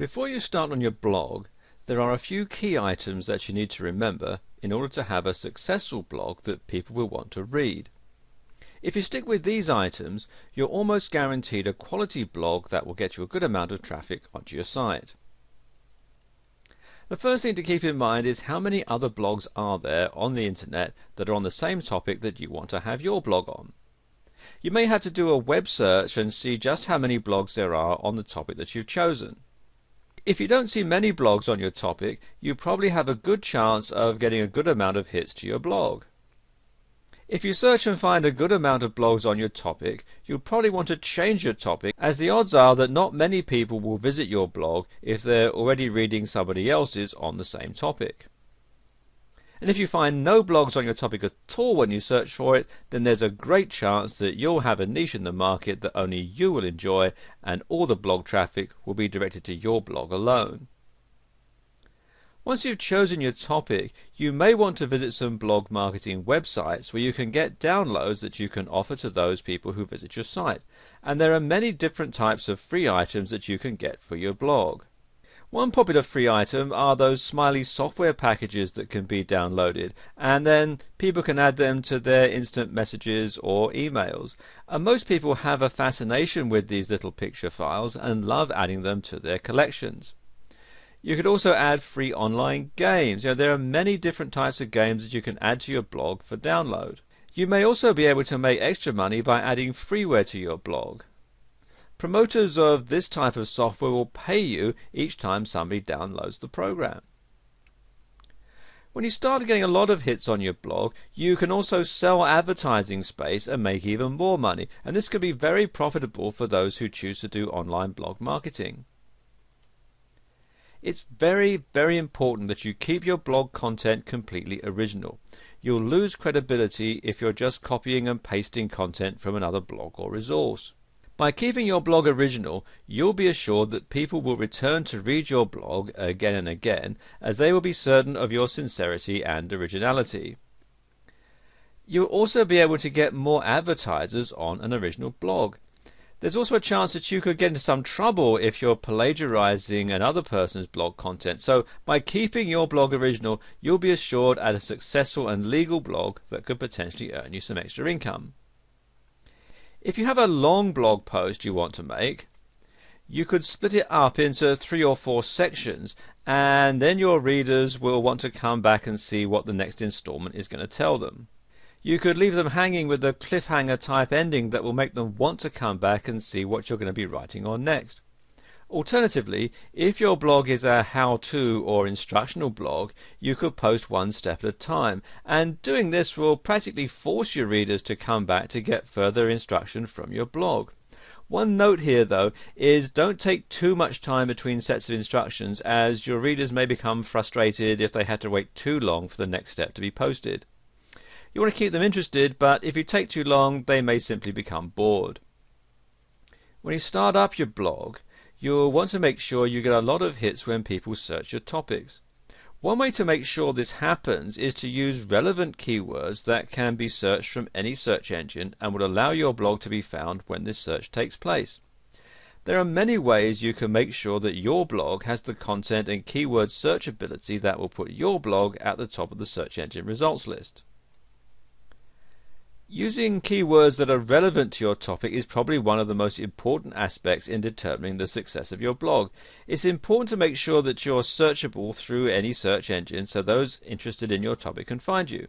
Before you start on your blog, there are a few key items that you need to remember in order to have a successful blog that people will want to read. If you stick with these items, you're almost guaranteed a quality blog that will get you a good amount of traffic onto your site. The first thing to keep in mind is how many other blogs are there on the internet that are on the same topic that you want to have your blog on. You may have to do a web search and see just how many blogs there are on the topic that you've chosen. If you don't see many blogs on your topic, you probably have a good chance of getting a good amount of hits to your blog. If you search and find a good amount of blogs on your topic, you'll probably want to change your topic as the odds are that not many people will visit your blog if they're already reading somebody else's on the same topic. And if you find no blogs on your topic at all when you search for it, then there's a great chance that you'll have a niche in the market that only you will enjoy, and all the blog traffic will be directed to your blog alone. Once you've chosen your topic, you may want to visit some blog marketing websites where you can get downloads that you can offer to those people who visit your site. And there are many different types of free items that you can get for your blog. One popular free item are those smiley software packages that can be downloaded, and then people can add them to their instant messages or emails. And most people have a fascination with these little picture files and love adding them to their collections. You could also add free online games. You know, there are many different types of games that you can add to your blog for download. You may also be able to make extra money by adding freeware to your blog. Promoters of this type of software will pay you each time somebody downloads the program. When you start getting a lot of hits on your blog, you can also sell advertising space and make even more money, and this can be very profitable for those who choose to do online blog marketing. It's very, very important that you keep your blog content completely original. You'll lose credibility if you're just copying and pasting content from another blog or resource. By keeping your blog original, you'll be assured that people will return to read your blog again and again, as they will be certain of your sincerity and originality. You'll also be able to get more advertisers on an original blog. There's also a chance that you could get into some trouble if you're plagiarizing another person's blog content. So, by keeping your blog original, you'll be assured at a successful and legal blog that could potentially earn you some extra income. If you have a long blog post you want to make, you could split it up into three or four sections, and then your readers will want to come back and see what the next installment is going to tell them. You could leave them hanging with a cliffhanger type ending that will make them want to come back and see what you're going to be writing on next. Alternatively, if your blog is a how-to or instructional blog, you could post one step at a time, and doing this will practically force your readers to come back to get further instruction from your blog. One note here though is don't take too much time between sets of instructions as your readers may become frustrated if they had to wait too long for the next step to be posted. You want to keep them interested, but if you take too long, they may simply become bored. When you start up your blog, You'll want to make sure you get a lot of hits when people search your topics. One way to make sure this happens is to use relevant keywords that can be searched from any search engine and will allow your blog to be found when this search takes place. There are many ways you can make sure that your blog has the content and keyword searchability that will put your blog at the top of the search engine results list. Using keywords that are relevant to your topic is probably one of the most important aspects in determining the success of your blog. It's important to make sure that you're searchable through any search engine so those interested in your topic can find you.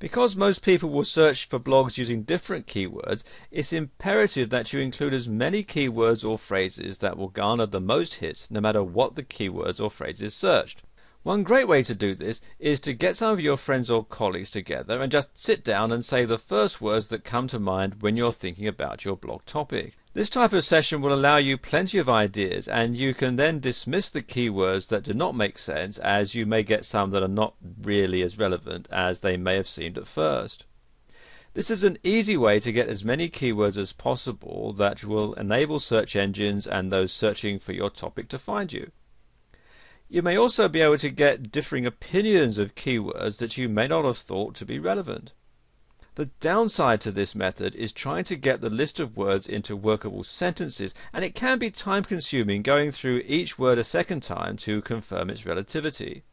Because most people will search for blogs using different keywords, it's imperative that you include as many keywords or phrases that will garner the most hits no matter what the keywords or phrases searched. One great way to do this is to get some of your friends or colleagues together and just sit down and say the first words that come to mind when you're thinking about your blog topic. This type of session will allow you plenty of ideas and you can then dismiss the keywords that do not make sense as you may get some that are not really as relevant as they may have seemed at first. This is an easy way to get as many keywords as possible that will enable search engines and those searching for your topic to find you. You may also be able to get differing opinions of keywords that you may not have thought to be relevant. The downside to this method is trying to get the list of words into workable sentences, and it can be time consuming going through each word a second time to confirm its relativity.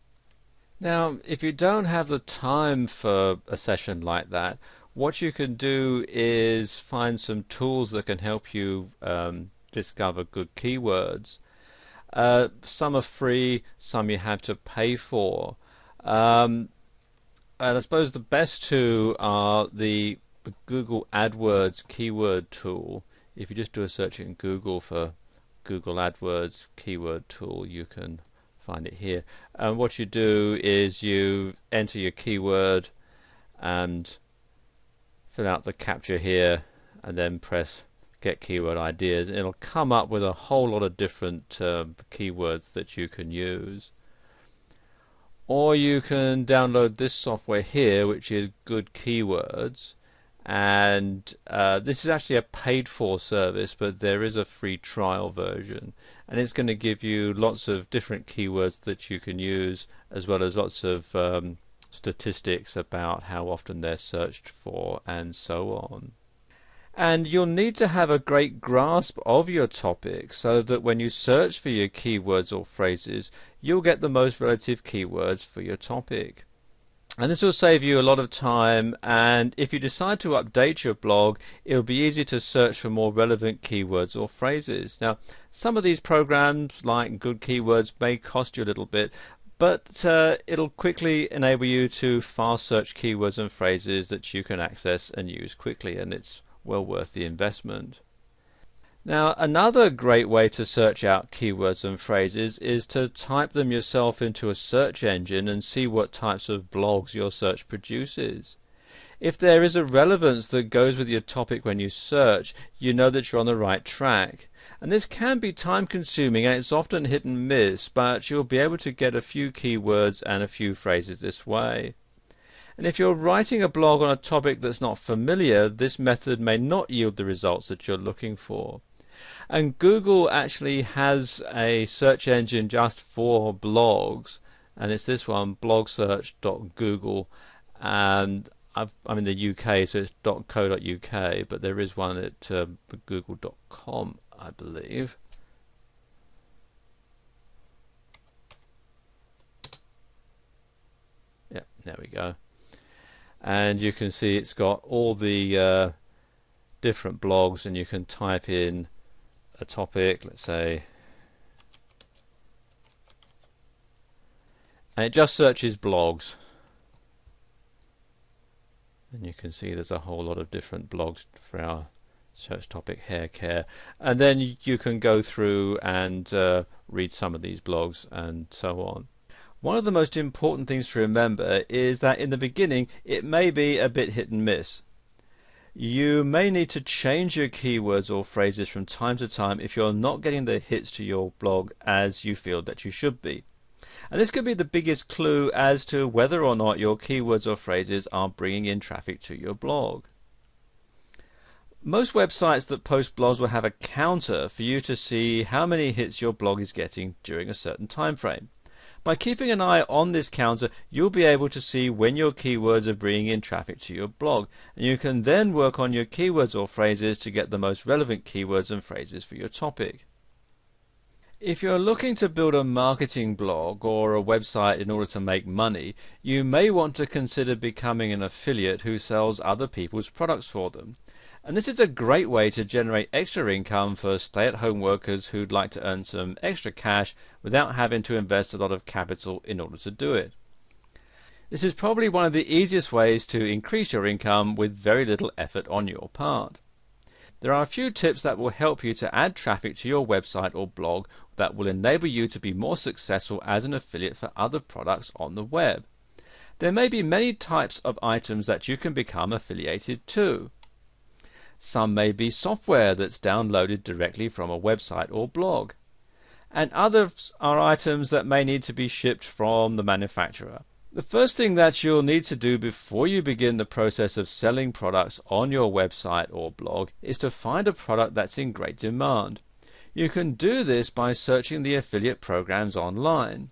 Now, if you don't have the time for a session like that, what you can do is find some tools that can help you um, discover good keywords. Uh, some are free, some you have to pay for. Um, and I suppose the best two are the, Google AdWords keyword tool. If you just do a search in Google for Google AdWords keyword tool, you can find it here. And what you do is you enter your keyword and fill out the CAPTCHA here and then press get keyword ideas it'll come up with a whole lot of different uh, keywords that you can use or you can download this software here which is good keywords and uh, this is actually a paid for service but there is a free trial version and it's going to give you lots of different keywords that you can use as well as lots of um, statistics about how often they're searched for and so on. And you'll need to have a great grasp of your topic so that when you search for your keywords or phrases, you'll get the most relative keywords for your topic. And this will save you a lot of time and if you decide to update your blog, it'll be easy to search for more relevant keywords or phrases. Now, some of these programs like Good Keywords may cost you a little bit, but uh, it'll quickly enable you to fast search keywords and phrases that you can access and use quickly and it's well worth the investment. Now another great way to search out keywords and phrases is to type them yourself into a search engine and see what types of blogs your search produces. If there is a relevance that goes with your topic when you search, you know that you're on the right track. And this can be time consuming and it's often hit and miss, but you'll be able to get a few keywords and a few phrases this way. And if you're writing a blog on a topic that's not familiar, this method may not yield the results that you're looking for. And Google actually has a search engine just for blogs, and it's this one, blogsearch.google. And i am in the UK, so it's .co.uk, but there is one at uh, google.com I believe. Yeah, there we go. And you can see it's got all the uh, different blogs and you can type in a topic, let's say, and it just searches blogs. And you can see there's a whole lot of different blogs for our search topic hair care and then you can go through and uh, read some of these blogs and so on. One of the most important things to remember is that in the beginning it may be a bit hit and miss. You may need to change your keywords or phrases from time to time if you're not getting the hits to your blog as you feel that you should be. And this could be the biggest clue as to whether or not your keywords or phrases are bringing in traffic to your blog. Most websites that post blogs will have a counter for you to see how many hits your blog is getting during a certain time frame. By keeping an eye on this counter, you'll be able to see when your keywords are bringing in traffic to your blog, and you can then work on your keywords or phrases to get the most relevant keywords and phrases for your topic. If you're looking to build a marketing blog or a website in order to make money, you may want to consider becoming an affiliate who sells other people's products for them. And this is a great way to generate extra income for stay-at-home workers who'd like to earn some extra cash without having to invest a lot of capital in order to do it. This is probably one of the easiest ways to increase your income with very little effort on your part. There are a few tips that will help you to add traffic to your website or blog that will enable you to be more successful as an affiliate for other products on the web. There may be many types of items that you can become affiliated to. Some may be software that's downloaded directly from a website or blog. And others are items that may need to be shipped from the manufacturer. The first thing that you'll need to do before you begin the process of selling products on your website or blog is to find a product that's in great demand. You can do this by searching the affiliate programs online.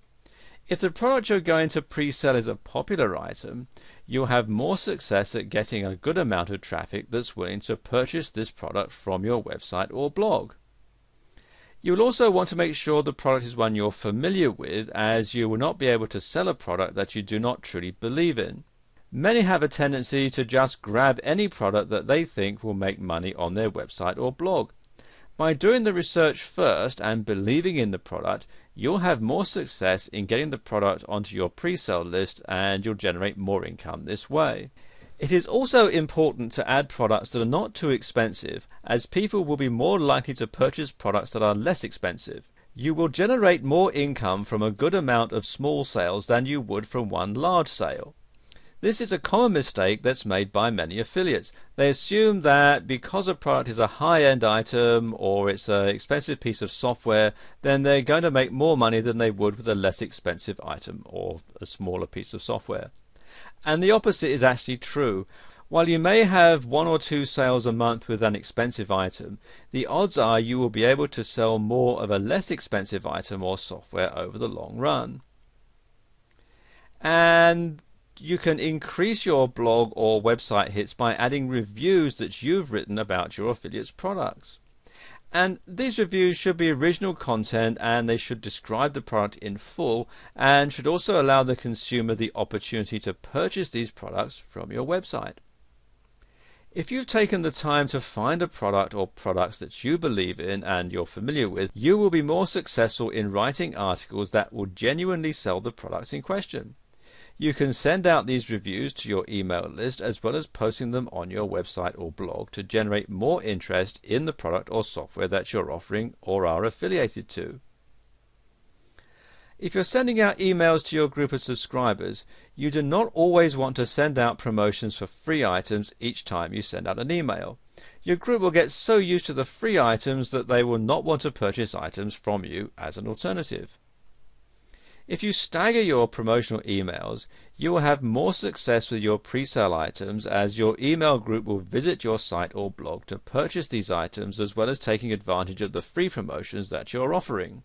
If the product you're going to pre-sell is a popular item, you'll have more success at getting a good amount of traffic that's willing to purchase this product from your website or blog. You will also want to make sure the product is one you're familiar with, as you will not be able to sell a product that you do not truly believe in. Many have a tendency to just grab any product that they think will make money on their website or blog. By doing the research first and believing in the product, you'll have more success in getting the product onto your pre-sale list and you'll generate more income this way. It is also important to add products that are not too expensive, as people will be more likely to purchase products that are less expensive. You will generate more income from a good amount of small sales than you would from one large sale. This is a common mistake that's made by many affiliates. They assume that because a product is a high-end item or it's an expensive piece of software, then they're going to make more money than they would with a less expensive item or a smaller piece of software. And the opposite is actually true. While you may have one or two sales a month with an expensive item, the odds are you will be able to sell more of a less expensive item or software over the long run. And you can increase your blog or website hits by adding reviews that you've written about your affiliate's products. And these reviews should be original content and they should describe the product in full and should also allow the consumer the opportunity to purchase these products from your website. If you've taken the time to find a product or products that you believe in and you're familiar with, you will be more successful in writing articles that will genuinely sell the products in question. You can send out these reviews to your email list as well as posting them on your website or blog to generate more interest in the product or software that you're offering or are affiliated to. If you're sending out emails to your group of subscribers, you do not always want to send out promotions for free items each time you send out an email. Your group will get so used to the free items that they will not want to purchase items from you as an alternative. If you stagger your promotional emails, you will have more success with your pre-sale items as your email group will visit your site or blog to purchase these items as well as taking advantage of the free promotions that you're offering.